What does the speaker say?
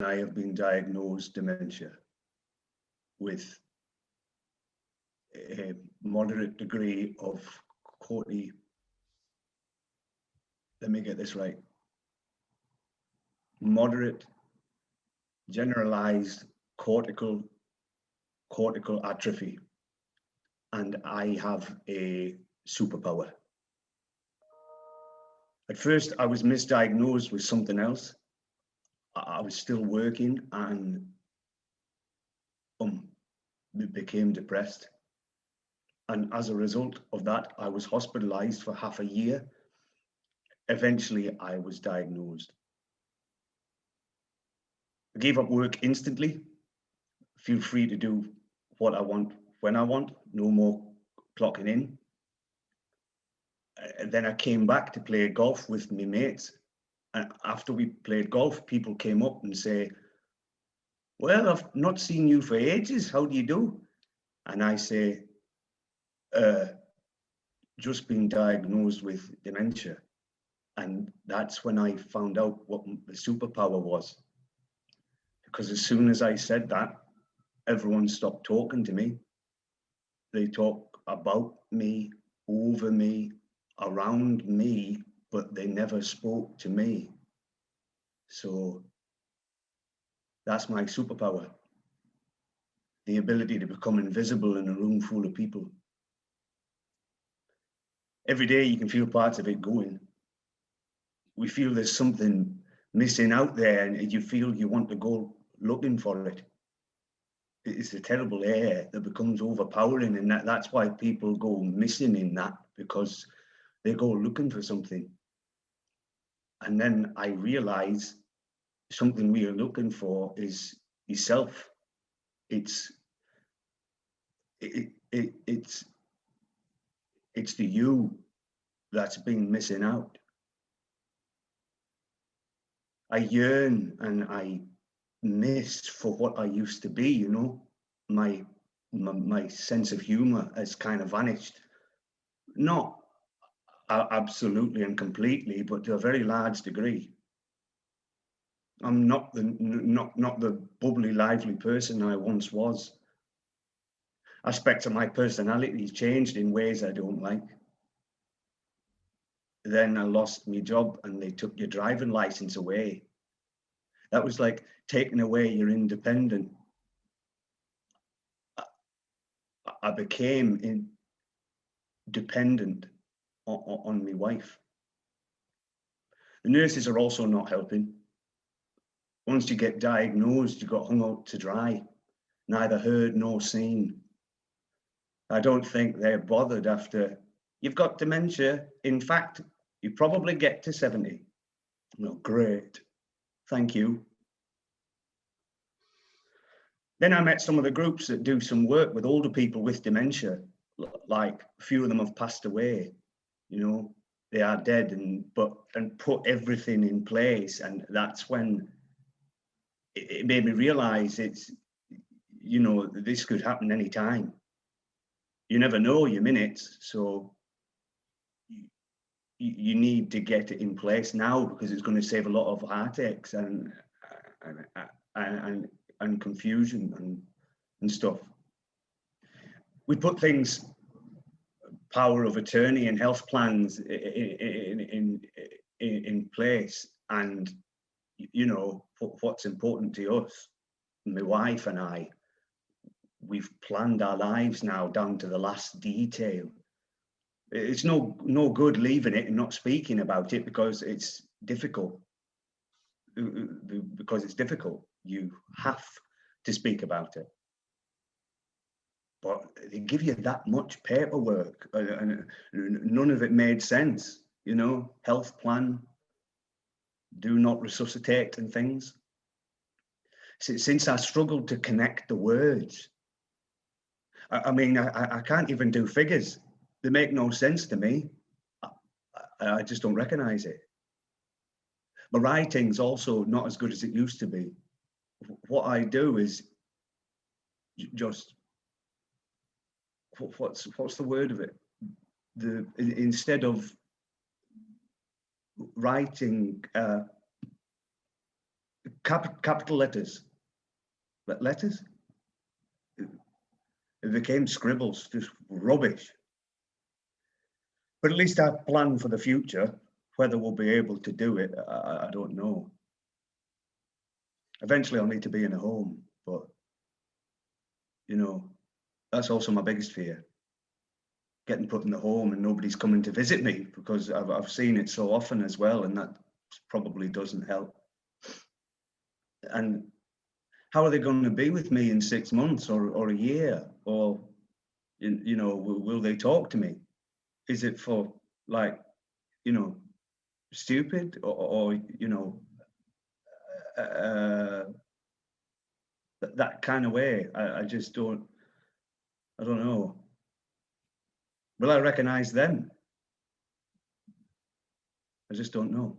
I have been diagnosed dementia with a moderate degree of corti. Let me get this right. Moderate generalized cortical cortical atrophy and I have a superpower. At first, I was misdiagnosed with something else. I was still working and um, became depressed. And as a result of that, I was hospitalized for half a year. Eventually, I was diagnosed. I gave up work instantly. Feel free to do what I want when I want, no more clocking in. And then I came back to play golf with my mates. After we played golf, people came up and say, well, I've not seen you for ages. How do you do? And I say, uh, just been diagnosed with dementia. And that's when I found out what the superpower was. Because as soon as I said that, everyone stopped talking to me. They talk about me, over me, around me, but they never spoke to me. So that's my superpower. The ability to become invisible in a room full of people. Every day you can feel parts of it going. We feel there's something missing out there and you feel you want to go looking for it it's a terrible air that becomes overpowering and that, that's why people go missing in that because they go looking for something and then i realize something we are looking for is yourself. It's it, it it's it's the you that's been missing out. I yearn and i miss for what I used to be, you know, my, my, my sense of humor has kind of vanished. Not absolutely and completely, but to a very large degree. I'm not the not not the bubbly, lively person I once was. Aspects of my personality changed in ways I don't like. Then I lost my job and they took your driving license away. That was like taking away your independent. I became in, dependent on, on my wife. The nurses are also not helping. Once you get diagnosed, you got hung out to dry, neither heard nor seen. I don't think they're bothered after you've got dementia. In fact, you probably get to 70. No, great. Thank you. Then I met some of the groups that do some work with older people with dementia. Like a few of them have passed away, you know, they are dead and but and put everything in place. And that's when it, it made me realize it's, you know, this could happen anytime. You never know your minutes. So you you need to get it in place now because it's going to save a lot of heartaches and and and, and and confusion and, and stuff. We put things, power of attorney and health plans in, in, in, in place and, you know, what's important to us, my wife and I, we've planned our lives now down to the last detail. It's no no good leaving it and not speaking about it because it's difficult. Uh, uh, because it's difficult you have to speak about it. But they give you that much paperwork uh, and none of it made sense, you know, health plan, do not resuscitate and things. Since I struggled to connect the words, I, mean, I, I can't even do figures. They make no sense to me. I, I just don't recognize it. My writing's also not as good as it used to be what I do is just what's what's the word of it? The instead of writing uh, cap, capital letters. Le- Letters? It became scribbles, just rubbish. But at least I plan for the future. Whether we'll be able to do it, I, I don't know. Eventually I'll need to be in a home, but you know, that's also my biggest fear. Getting put in the home and nobody's coming to visit me because I've, I've seen it so often as well, and that probably doesn't help. And how are they going to be with me in six months or, or a year? Or, you, you know, will, will they talk to me? Is it for like, you know, stupid or, or you know, uh, that, that kind of way? I, I just don't, I don't know. Will I recognize them? I just don't know.